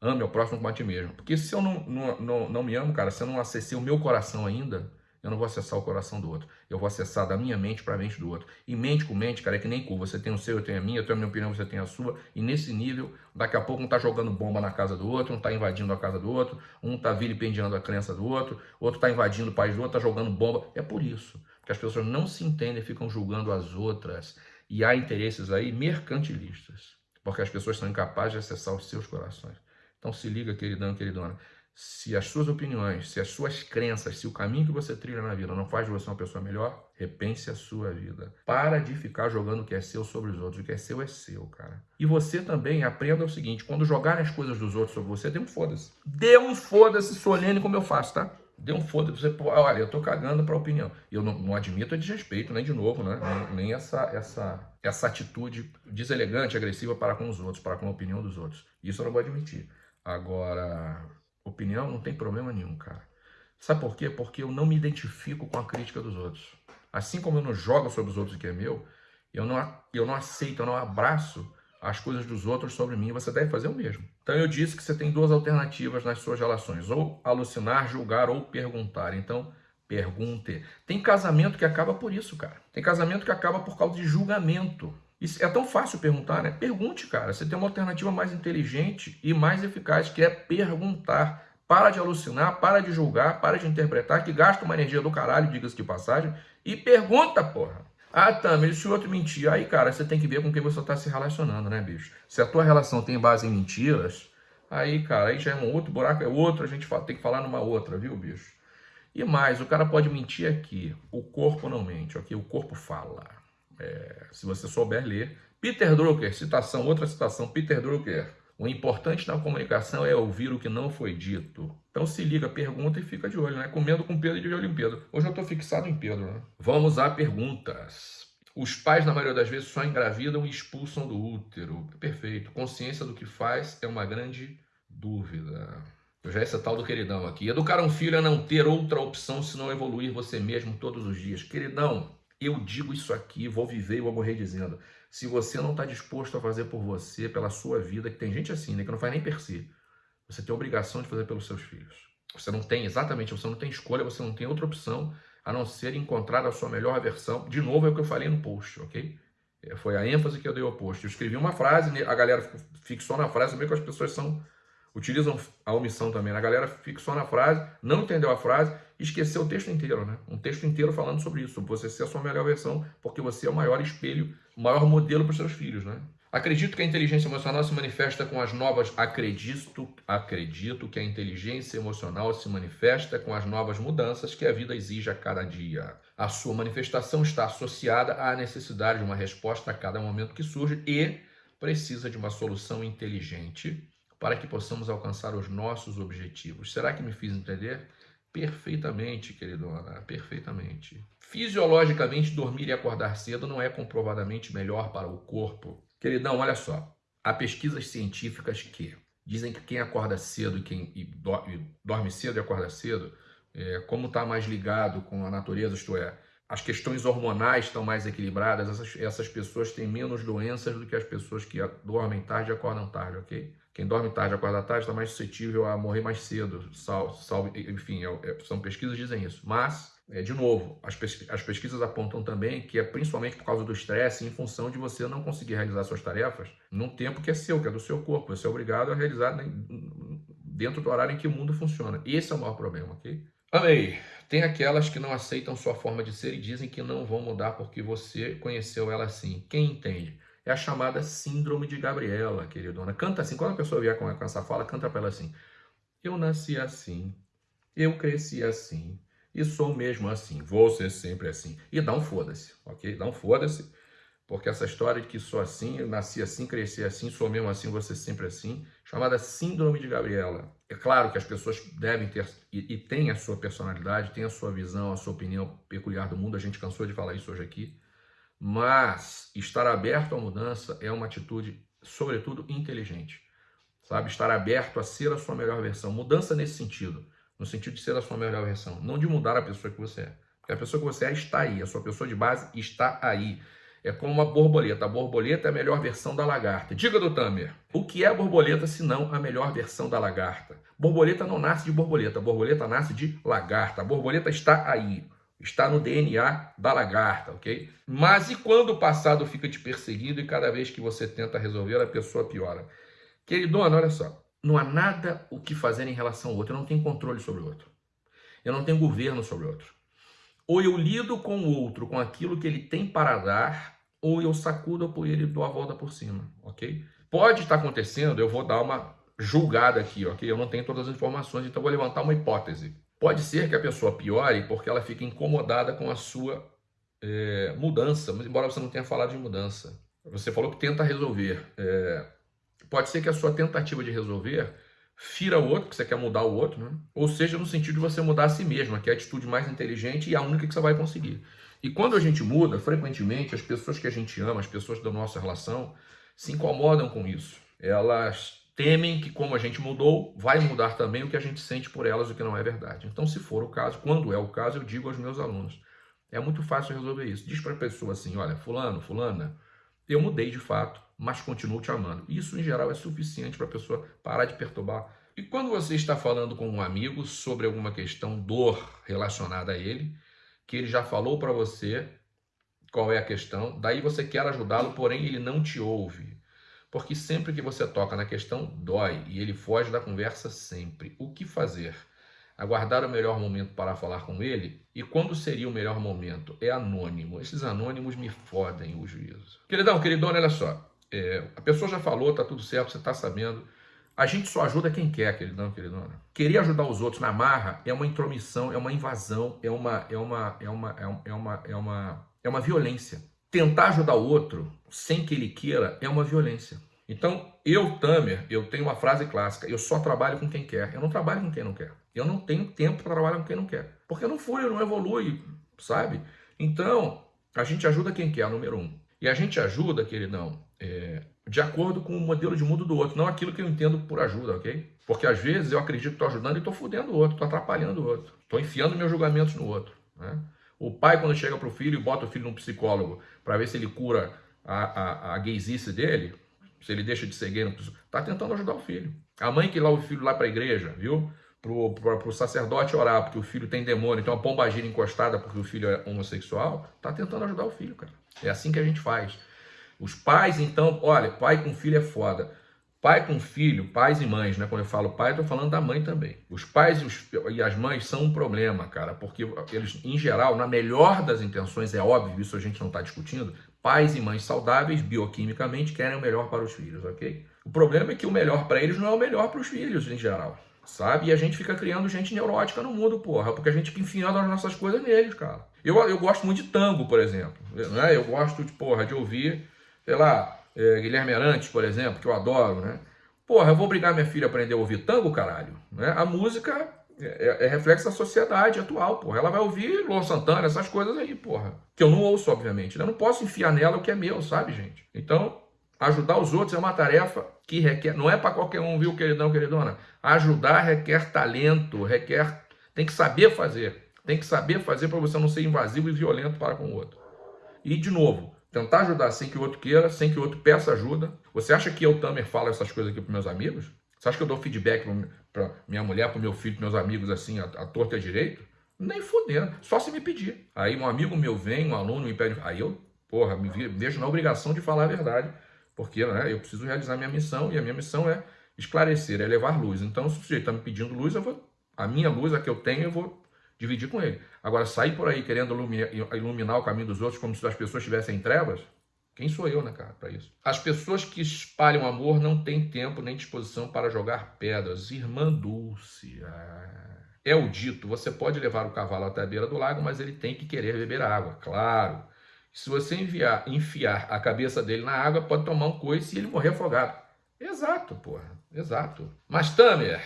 Ame o próximo como a ti mesmo. Porque se eu não, não, não, não me amo, cara, se eu não acessei o meu coração ainda, eu não vou acessar o coração do outro. Eu vou acessar da minha mente para a mente do outro. E mente com mente, cara, é que nem cu. Você tem o seu, eu tenho a minha, eu tenho a minha opinião, você tem a sua. E nesse nível, daqui a pouco um tá jogando bomba na casa do outro, um tá invadindo a casa do outro, um tá vilipendiando a crença do outro, outro tá invadindo o país do outro, tá jogando bomba. É por isso. Porque as pessoas não se entendem, ficam julgando as outras. E há interesses aí mercantilistas. Porque as pessoas são incapazes de acessar os seus corações. Então se liga, queridão, queridona se as suas opiniões, se as suas crenças, se o caminho que você trilha na vida não faz de você uma pessoa melhor, repense a sua vida. Para de ficar jogando o que é seu sobre os outros. O que é seu é seu, cara. E você também aprenda o seguinte: quando jogarem as coisas dos outros sobre você, dê um foda-se. Dê um foda-se solene como eu faço, tá? Dê um foda-se. Você, olha, eu tô cagando pra opinião. Eu não, não admito a desrespeito, nem de novo, né? Nem, nem essa, essa, essa atitude deselegante, agressiva para com os outros, para com a opinião dos outros. Isso eu não vou admitir. Agora opinião, não tem problema nenhum, cara. Sabe por quê? Porque eu não me identifico com a crítica dos outros. Assim como eu não jogo sobre os outros o que é meu, eu não, eu não aceito, eu não abraço as coisas dos outros sobre mim, você deve fazer o mesmo. Então eu disse que você tem duas alternativas nas suas relações, ou alucinar, julgar ou perguntar. Então, pergunte. Tem casamento que acaba por isso, cara. Tem casamento que acaba por causa de julgamento. Isso é tão fácil perguntar, né? Pergunte, cara. Você tem uma alternativa mais inteligente e mais eficaz, que é perguntar. Para de alucinar, para de julgar, para de interpretar, que gasta uma energia do caralho, diga-se de passagem, e pergunta, porra. Ah, Tamer, se o outro mentir, aí, cara, você tem que ver com quem você está se relacionando, né, bicho? Se a tua relação tem base em mentiras, aí, cara, aí já é um outro buraco, é outro, a gente tem que falar numa outra, viu, bicho? E mais, o cara pode mentir aqui, o corpo não mente, ok? O corpo fala. É, se você souber ler. Peter Drucker, citação, outra citação, Peter Drucker. O importante na comunicação é ouvir o que não foi dito. Então se liga, pergunta e fica de olho, né? Comendo com Pedro e de olho em Pedro. Hoje eu estou fixado em Pedro, né? Vamos a perguntas. Os pais, na maioria das vezes, só engravidam e expulsam do útero. Perfeito. Consciência do que faz é uma grande dúvida. Já esse tal do queridão aqui. Educar um filho é não ter outra opção senão evoluir você mesmo todos os dias. Queridão, eu digo isso aqui, vou viver e vou morrer dizendo. Se você não está disposto a fazer por você, pela sua vida, que tem gente assim, né, que não faz nem per si, você tem obrigação de fazer pelos seus filhos. Você não tem, exatamente, você não tem escolha, você não tem outra opção a não ser encontrar a sua melhor versão. De novo, é o que eu falei no post, ok? É, foi a ênfase que eu dei ao post. Eu escrevi uma frase, a galera fixou na frase, meio que as pessoas são utilizam a omissão também. A galera fixou na frase, não entendeu a frase e esqueceu o texto inteiro, né? Um texto inteiro falando sobre isso, você ser a sua melhor versão, porque você é o maior espelho, o maior modelo para os seus filhos, né? Acredito que a inteligência emocional se manifesta com as novas. Acredito, acredito que a inteligência emocional se manifesta com as novas mudanças que a vida exige a cada dia. A sua manifestação está associada à necessidade de uma resposta a cada momento que surge e precisa de uma solução inteligente para que possamos alcançar os nossos objetivos. Será que me fiz entender? Perfeitamente, queridona, perfeitamente. Fisiologicamente, dormir e acordar cedo não é comprovadamente melhor para o corpo. Queridão, olha só. Há pesquisas científicas que dizem que quem acorda cedo e quem e dorme cedo e acorda cedo, é, como está mais ligado com a natureza, isto é, as questões hormonais estão mais equilibradas, essas, essas pessoas têm menos doenças do que as pessoas que dormem tarde e acordam tarde, ok? Quem dorme tarde acorda tarde está mais suscetível a morrer mais cedo, sal, sal, enfim, é, é, são pesquisas que dizem isso. Mas, é, de novo, as, pes as pesquisas apontam também que é principalmente por causa do estresse, em função de você não conseguir realizar suas tarefas num tempo que é seu, que é do seu corpo. Você é obrigado a realizar dentro do horário em que o mundo funciona. Esse é o maior problema, ok? Amei. Tem aquelas que não aceitam sua forma de ser e dizem que não vão mudar porque você conheceu ela assim. Quem entende? É a chamada síndrome de Gabriela, queridona. Canta assim, quando a pessoa vier com essa fala, canta para ela assim. Eu nasci assim, eu cresci assim, e sou mesmo assim, vou ser sempre assim. E dá um foda-se, ok? Dá um foda-se, porque essa história de que sou assim, eu nasci assim, cresci assim, sou mesmo assim, vou ser sempre assim, chamada síndrome de Gabriela. É claro que as pessoas devem ter, e, e têm a sua personalidade, têm a sua visão, a sua opinião peculiar do mundo, a gente cansou de falar isso hoje aqui, mas estar aberto à mudança é uma atitude, sobretudo, inteligente. Sabe? Estar aberto a ser a sua melhor versão. Mudança nesse sentido. No sentido de ser a sua melhor versão. Não de mudar a pessoa que você é. Porque a pessoa que você é está aí. A sua pessoa de base está aí. É como uma borboleta. A borboleta é a melhor versão da lagarta. Diga do Tamer, o que é a borboleta se não a melhor versão da lagarta? Borboleta não nasce de borboleta, a borboleta nasce de lagarta. A borboleta está aí, está no DNA da lagarta, ok? Mas e quando o passado fica te perseguindo e cada vez que você tenta resolver, a pessoa piora? Queridona, olha só, não há nada o que fazer em relação ao outro, eu não tenho controle sobre o outro. Eu não tenho governo sobre o outro. Ou eu lido com o outro com aquilo que ele tem para dar, ou eu sacudo a poeira e dou a volta por cima, ok? Pode estar acontecendo, eu vou dar uma julgada aqui, ok? Eu não tenho todas as informações, então vou levantar uma hipótese. Pode ser que a pessoa piore porque ela fica incomodada com a sua é, mudança, embora você não tenha falado de mudança. Você falou que tenta resolver. É, pode ser que a sua tentativa de resolver fira o outro, que você quer mudar o outro, né? ou seja, no sentido de você mudar a si mesmo, que é a atitude mais inteligente e a única que você vai conseguir. E quando a gente muda, frequentemente, as pessoas que a gente ama, as pessoas da nossa relação, se incomodam com isso. Elas temem que, como a gente mudou, vai mudar também o que a gente sente por elas, o que não é verdade. Então, se for o caso, quando é o caso, eu digo aos meus alunos, é muito fácil resolver isso. Diz para a pessoa assim, olha, fulano, fulana, eu mudei de fato, mas continuo te amando. Isso, em geral, é suficiente para a pessoa parar de perturbar. E quando você está falando com um amigo sobre alguma questão, dor relacionada a ele, que ele já falou para você qual é a questão, daí você quer ajudá-lo, porém ele não te ouve. Porque sempre que você toca na questão, dói e ele foge da conversa sempre. O que fazer? Aguardar o melhor momento para falar com ele? E quando seria o melhor momento? É anônimo. Esses anônimos me fodem o juízo. Queridão, queridona, olha só. É, a pessoa já falou, tá tudo certo, você tá sabendo. A gente só ajuda quem quer, queridão, queridona. Querer ajudar os outros na marra é uma intromissão, é uma invasão, é uma, é uma, é uma, é uma, é uma, é uma, é uma violência. Tentar ajudar o outro sem que ele queira é uma violência. Então, eu, Tamer, eu tenho uma frase clássica, eu só trabalho com quem quer, eu não trabalho com quem não quer. Eu não tenho tempo para trabalhar com quem não quer. Porque não fui, não evolui, sabe? Então, a gente ajuda quem quer, número um. E a gente ajuda, queridão, é, de acordo com o modelo de mundo do outro, não aquilo que eu entendo por ajuda, ok? Porque às vezes eu acredito que estou ajudando e estou fudendo o outro, estou atrapalhando o outro, estou enfiando meus julgamentos no outro. Né? O pai, quando chega para o filho e bota o filho num psicólogo para ver se ele cura a, a, a gaysice dele, se ele deixa de ser gay, está tentando ajudar o filho. A mãe que leva o filho lá para a igreja, viu? Pro, pro sacerdote orar porque o filho tem demônio, tem uma pombagira encostada porque o filho é homossexual, tá tentando ajudar o filho, cara. É assim que a gente faz. Os pais, então, olha, pai com filho é foda. Pai com filho, pais e mães, né? Quando eu falo pai, eu tô falando da mãe também. Os pais e, os, e, as mães são um problema, cara, porque eles, em geral, na melhor das intenções, é óbvio, isso a gente não está discutindo, pais e mães saudáveis, bioquimicamente, querem o melhor para os filhos, ok? O problema é que o melhor para eles não é o melhor para os filhos, em geral, sabe? E a gente fica criando gente neurótica no mundo, porra, porque a gente fica enfiando as nossas coisas neles, cara. Eu, eu gosto muito de tango, por exemplo, né? Eu gosto, de, porra, de ouvir sei lá, é, Guilherme Arantes, por exemplo, que eu adoro, né? Porra, eu vou obrigar minha filha a aprender a ouvir tango, caralho. Né? A música é, é, é reflexo da sociedade atual, porra. Ela vai ouvir Luan Santana, essas coisas aí, porra. Que eu não ouço, obviamente. Né? Eu não posso enfiar nela o que é meu, sabe, gente? Então, ajudar os outros é uma tarefa que requer... Não é para qualquer um, viu, queridão, queridona? Ajudar requer talento, requer... Tem que saber fazer. Tem que saber fazer para você não ser invasivo e violento para com o outro. E, de novo, Tentar ajudar sem que o outro queira, sem que o outro peça ajuda. Você acha que eu, Tamer, falo essas coisas aqui para meus amigos? Você acha que eu dou feedback para minha mulher, para meu filho, para meus amigos, assim, a, a torta é direito? Nem fudendo, só se me pedir. Aí um amigo meu vem, um aluno me pede, aí eu, porra, me vejo na obrigação de falar a verdade, porque né, eu preciso realizar minha missão, e a minha missão é esclarecer, é levar luz. Então, se o sujeito está me pedindo luz, eu vou, a minha luz, a que eu tenho, eu vou dividir com ele. Agora, sair por aí querendo iluminar o caminho dos outros como se as pessoas estivessem em trevas, quem sou eu, né, cara, para isso? As pessoas que espalham amor não têm tempo nem disposição para jogar pedras. Irmã Dulce. Ah. É o dito, você pode levar o cavalo até a beira do lago, mas ele tem que querer beber água, claro. Se você enviar, enfiar a cabeça dele na água, pode tomar um coice e ele morrer afogado. Exato, porra, exato. Mas, Tamer,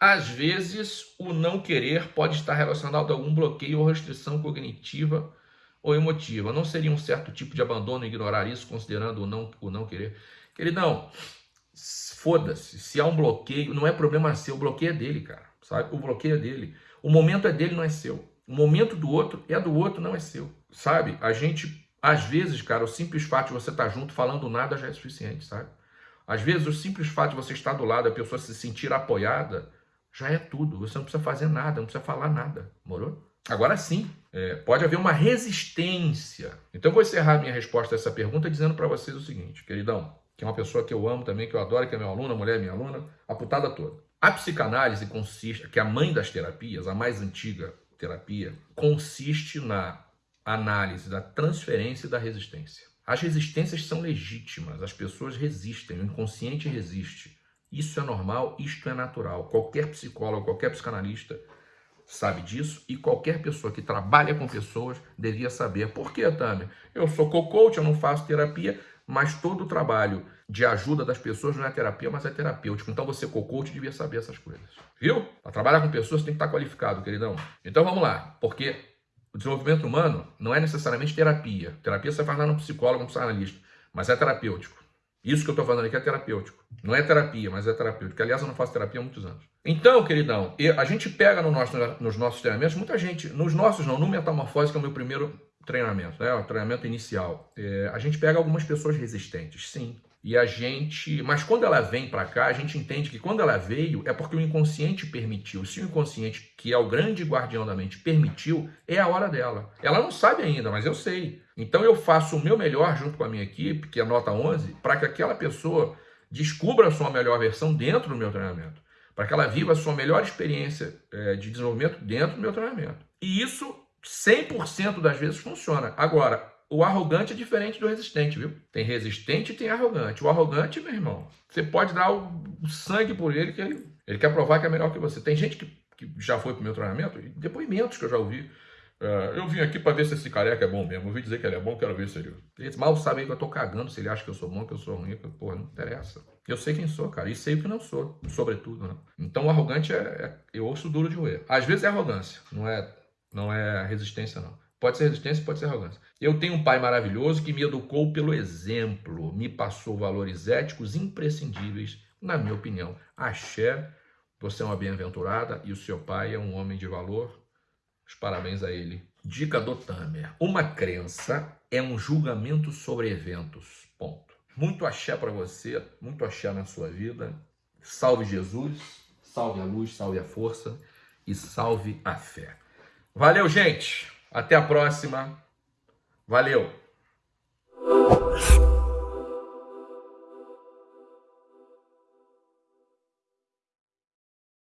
às vezes, o não querer pode estar relacionado a algum bloqueio ou restrição cognitiva ou emotiva. Não seria um certo tipo de abandono ignorar isso, considerando o não, o não querer? Queridão, foda-se. Se há um bloqueio, não é problema seu. O bloqueio é dele, cara. Sabe? O bloqueio é dele. O momento é dele, não é seu. O momento do outro é do outro, não é seu. Sabe? A gente Às vezes, cara, o simples fato de você estar junto falando nada já é suficiente, sabe? Às vezes, o simples fato de você estar do lado, a pessoa se sentir apoiada, já é tudo. Você não precisa fazer nada, não precisa falar nada, morou? Agora sim, é, pode haver uma resistência. Então, eu vou encerrar minha resposta a essa pergunta dizendo para vocês o seguinte, queridão, que é uma pessoa que eu amo também, que eu adoro, que é meu aluno, a mulher é minha aluna, a putada toda. A psicanálise consiste, que é a mãe das terapias, a mais antiga terapia, consiste na análise da transferência e da resistência. As resistências são legítimas, as pessoas resistem, o inconsciente resiste. Isso é normal, isto é natural. Qualquer psicólogo, qualquer psicanalista sabe disso e qualquer pessoa que trabalha com pessoas devia saber. Por que, Tami? Eu sou co-coach, eu não faço terapia, mas todo o trabalho de ajuda das pessoas não é terapia, mas é terapêutico. Então você, co-coach, devia saber essas coisas. Viu? Para trabalhar com pessoas tem que estar qualificado, queridão. Então vamos lá, porque o desenvolvimento humano não é necessariamente terapia. Terapia você faz lá no psicólogo, no psicanalista, mas é terapêutico. Isso que eu estou falando aqui é terapêutico. Não é terapia, mas é terapêutico. Aliás, eu não faço terapia há muitos anos. Então, queridão, a gente pega no nosso, nos nossos treinamentos, muita gente, nos nossos não, no Metamorfose, que é o meu primeiro treinamento, né, o treinamento inicial, é, a gente pega algumas pessoas resistentes, sim. E a gente, mas quando ela vem para cá, a gente entende que quando ela veio é porque o inconsciente permitiu. Se o inconsciente, que é o grande guardião da mente, permitiu, é a hora dela. Ela não sabe ainda, mas eu sei. Então eu faço o meu melhor junto com a minha equipe, que é nota 11, para que aquela pessoa descubra a sua melhor versão dentro do meu treinamento. Para que ela viva a sua melhor experiência é, de desenvolvimento dentro do meu treinamento. E isso 100% das vezes funciona. Agora, o arrogante é diferente do resistente, viu? Tem resistente e tem arrogante. O arrogante, meu irmão, você pode dar o sangue por ele, que ele, ele quer provar que é melhor que você. Tem gente que, que já foi pro meu treinamento, depoimentos que eu já ouvi. Uh, eu vim aqui para ver se esse careca é bom mesmo. Eu ouvi dizer que ele é bom, quero ver se ele. Eles mal sabem que eu tô cagando se ele acha que eu sou bom, que eu sou ruim. Que, porra, não interessa. Eu sei quem sou, cara, e sei o que não sou, sobretudo, né? Então arrogante é, é eu ouço duro de roer. Às vezes é arrogância, não é, não é resistência, não. Pode ser resistência, pode ser arrogância. Eu tenho um pai maravilhoso que me educou pelo exemplo, me passou valores éticos imprescindíveis, na minha opinião. Axé, você é uma bem-aventurada e o seu pai é um homem de valor os parabéns a ele. Dica do Tamer. Uma crença é um julgamento sobre eventos. Ponto. Muito axé para você, muito axé na sua vida. Salve Jesus, salve a luz, salve a força e salve a fé. Valeu, gente. Até a próxima. Valeu!